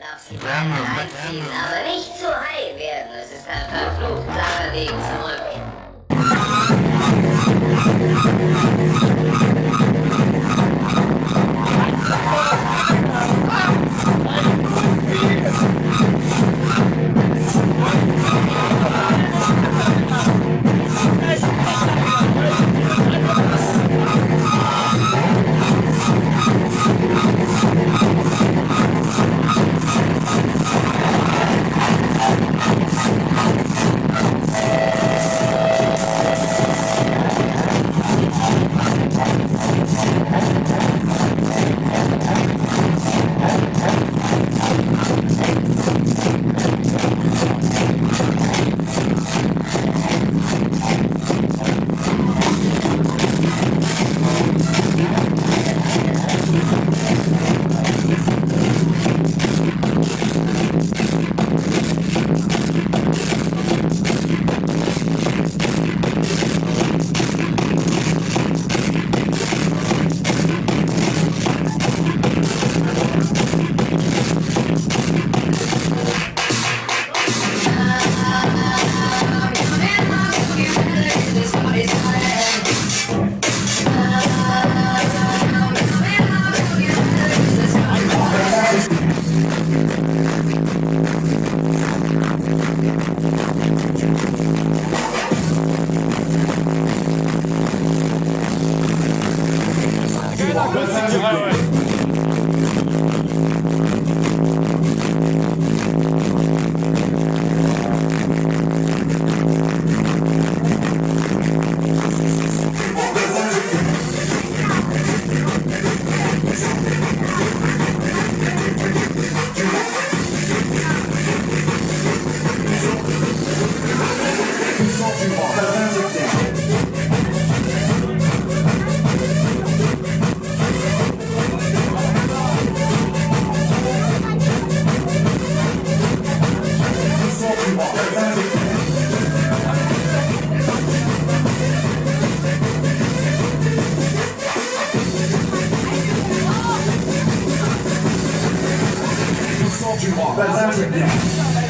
Er darf sich weiter reinziehen, aber nicht zu high werden. Es ist ein verflucht langer Weg zurück. Apesar